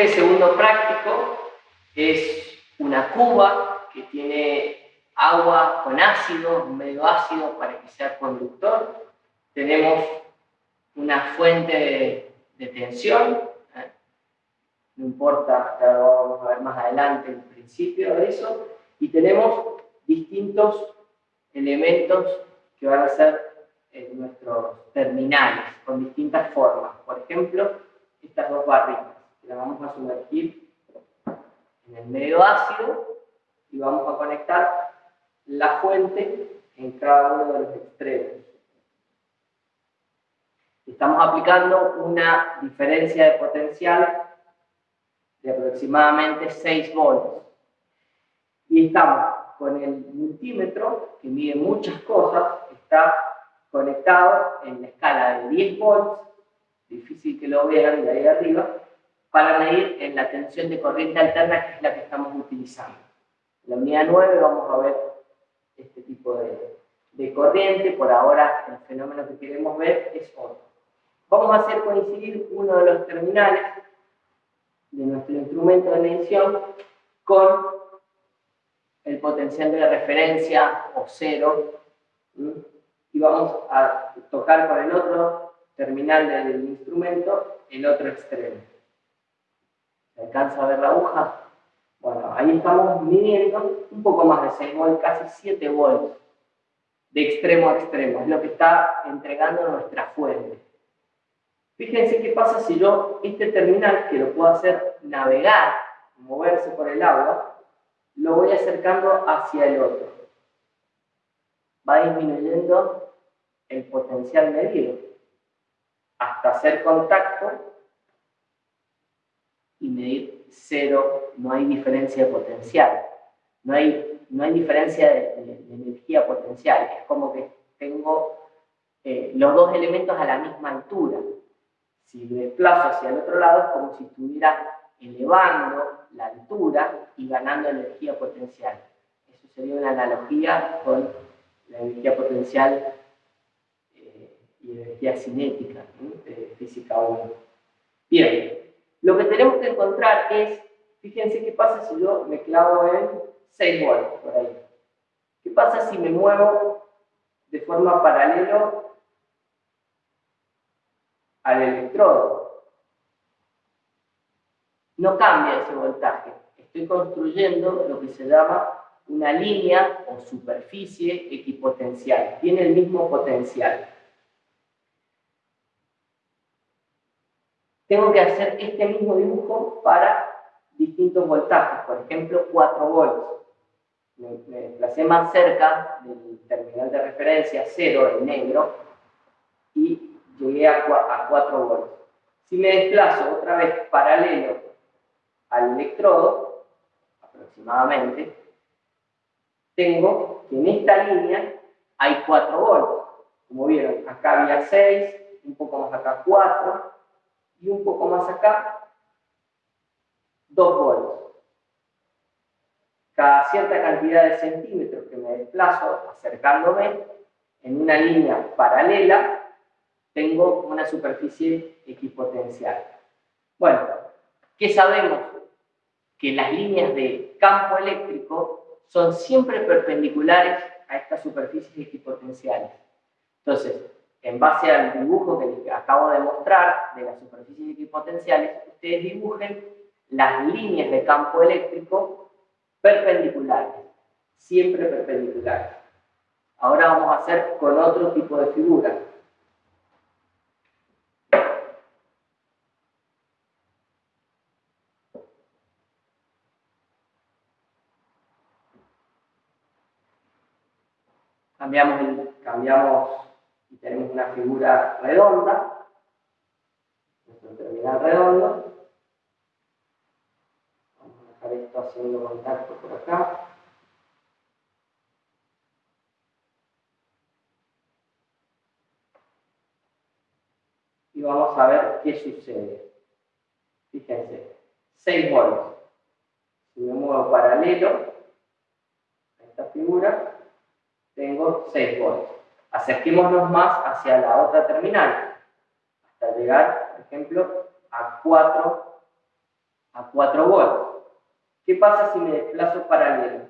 Este segundo práctico es una cuba que tiene agua con ácido, medio ácido para que sea conductor. Tenemos una fuente de, tensión, ¿eh? no importa, ya lo vamos a ver más adelante el principio de eso, y tenemos distintos elementos que van a ser en nuestros terminales, con distintas formas. Por ejemplo, estas dos barritas, las vamos a sumergir en el medio ácido y vamos a conectar la fuente en cada uno de los extremos. Estamos aplicando una diferencia de potencial de aproximadamente 6 volts. Y estamos con el multímetro, que mide muchas cosas, está conectado en la escala de 10 volts, difícil que lo vean de ahí arriba, para medir en la tensión de corriente alterna, que es la que estamos utilizando. En la unidad 9 vamos a ver este tipo de, de corriente, por ahora el fenómeno que queremos ver es otro. Vamos a hacer coincidir uno de los terminales de nuestro instrumento de medición con el potencial de referencia o cero y vamos a tocar con el otro terminal del instrumento el otro extremo. ¿Se alcanza a ver la aguja? Bueno, ahí estamos midiendo un poco más de 6 volts, casi 7 volts de extremo a extremo. Es lo que está entregando nuestra fuente. Fíjense qué pasa si yo este terminal, que lo puedo hacer navegar, moverse por el agua, lo voy acercando hacia el otro. Va disminuyendo el potencial medido hasta hacer contacto medir cero, no hay diferencia de potencial, no hay, no hay diferencia de, energía potencial, es como que tengo eh, los dos elementos a la misma altura. Si desplazo hacia el otro lado es como si estuviera elevando la altura y ganando energía potencial. Eso sería una analogía con la energía potencial eh, y energía cinética de física 1. Bien, lo que tenemos que encontrar es, fíjense qué pasa si yo me clavo en 6 volts por ahí. ¿Qué pasa si me muevo de forma paralela al electrodo? No cambia ese voltaje. Estoy construyendo lo que se llama una línea o superficie equipotencial. Tiene el mismo potencial. Tengo que hacer este mismo dibujo para distintos voltajes, por ejemplo 4 volts. Me, me desplacé más cerca del terminal de referencia 0 en negro y llegué a, a 4 volts. Si me desplazo otra vez paralelo al electrodo, aproximadamente, tengo que en esta línea hay 4 volts. Como vieron, acá había 6, un poco más acá 4, y un poco más acá, 2 volts. Cada cierta cantidad de centímetros que me desplazo acercándome en una línea paralela, tengo una superficie equipotencial. Bueno, ¿qué sabemos? Que las líneas de campo eléctrico son siempre perpendiculares a estas superficies equipotenciales. Entonces, en base al dibujo que les acabo de mostrar de las superficies equipotenciales, ustedes dibujen las líneas de campo eléctrico perpendiculares, siempre perpendiculares. Ahora vamos a hacer con otro tipo de figura. Cambiamos, cambiamos y tenemos una figura redonda, nuestro terminal redondo. Vamos a dejar esto haciendo contacto por acá. Y vamos a ver qué sucede. Fíjense, 6 volts. Si me muevo paralelo a esta figura, tengo 6 volts acerquémonos más hacia la otra terminal, hasta llegar, por ejemplo, a 4 a 4 volts. ¿Qué pasa si me desplazo paralelo?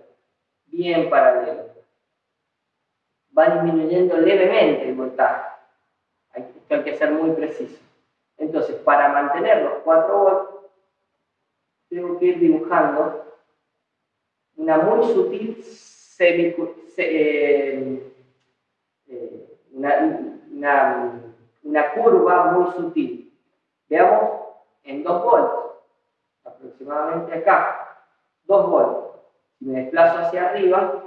Bien paralelo. Va disminuyendo levemente el voltaje. Esto hay que ser muy preciso. Entonces, para mantener los 4 volts, tengo que ir dibujando una muy sutil semi, eh, una, una, curva muy sutil. Veamos en 2 volts, aproximadamente acá, 2 volts. Si me desplazo hacia arriba,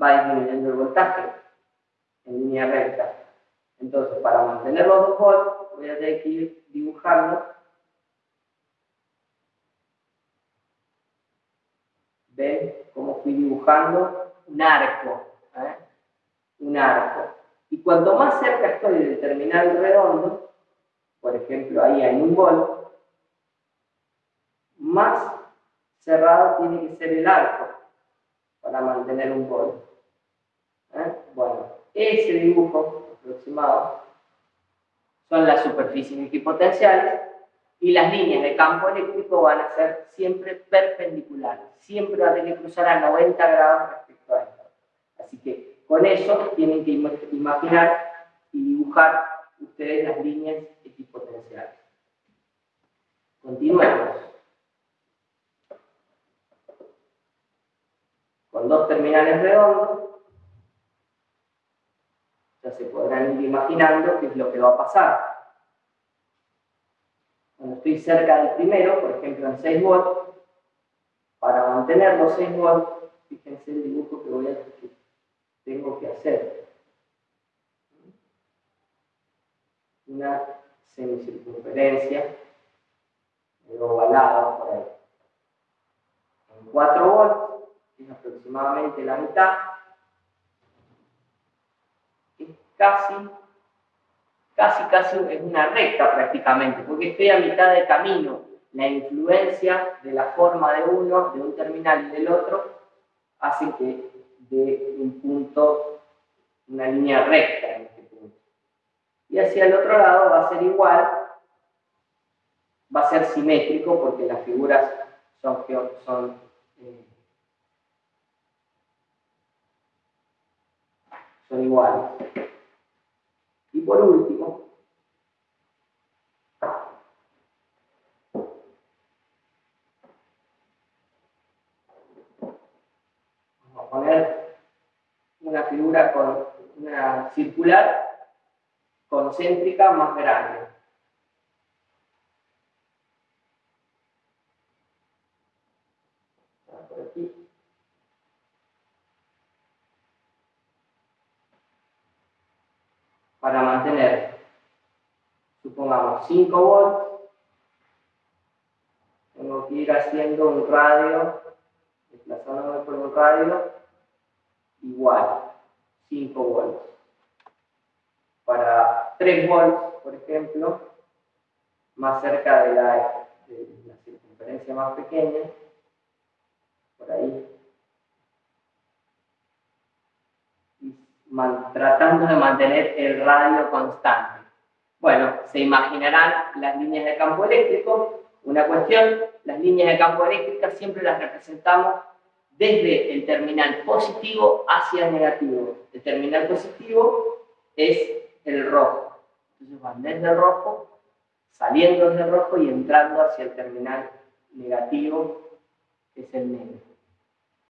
va disminuyendo el voltaje en línea recta. Entonces, para mantener los 2 volts, voy a tener que ir dibujando ¿Ven cómo fui dibujando? Un arco. ¿eh? Un arco. Y cuanto más cerca estoy del terminal redondo, por ejemplo ahí hay un bol, más cerrado tiene que ser el arco para mantener un bol. ¿eh? Bueno, ese dibujo aproximado son las superficies equipotenciales y las líneas de campo eléctrico van a ser siempre perpendiculares, siempre van a tener que cruzar a 90 grados respecto a esto. Así que con eso tienen que imaginar y dibujar ustedes las líneas equipotenciales. Continuemos. Con dos terminales redondos, ya se podrán ir imaginando qué es lo que va a pasar. Cuando estoy cerca del primero, por ejemplo en 6 volts, para mantener los 6 volts, fíjense el dibujo que voy a que tengo que hacer. Una semicircunferencia ovalada por ahí. En 4 volts, es aproximadamente la mitad, es casi casi casi es una recta prácticamente, porque estoy a mitad de camino. La influencia de la forma de uno, de un terminal y del otro, hace que de un punto, una línea recta en este punto. Y hacia el otro lado va a ser igual, va a ser simétrico porque las figuras son, son eh, son iguales. Y por último, vamos a poner una figura con una circular concéntrica más grande. Por aquí. para mantener, supongamos, 5 volts, tengo que ir haciendo un radio, desplazándome por un radio, igual, 5 volts. Para 3 volts, por ejemplo, más cerca de la, circunferencia más pequeña, por ahí, tratando de mantener el radio constante. Bueno, se imaginarán las líneas de campo eléctrico. Una cuestión, las líneas de campo eléctrico siempre las representamos desde el terminal positivo hacia el negativo. El terminal positivo es el rojo. Entonces van desde rojo, saliendo desde rojo y entrando hacia el terminal negativo, que es el negro.